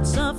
got some.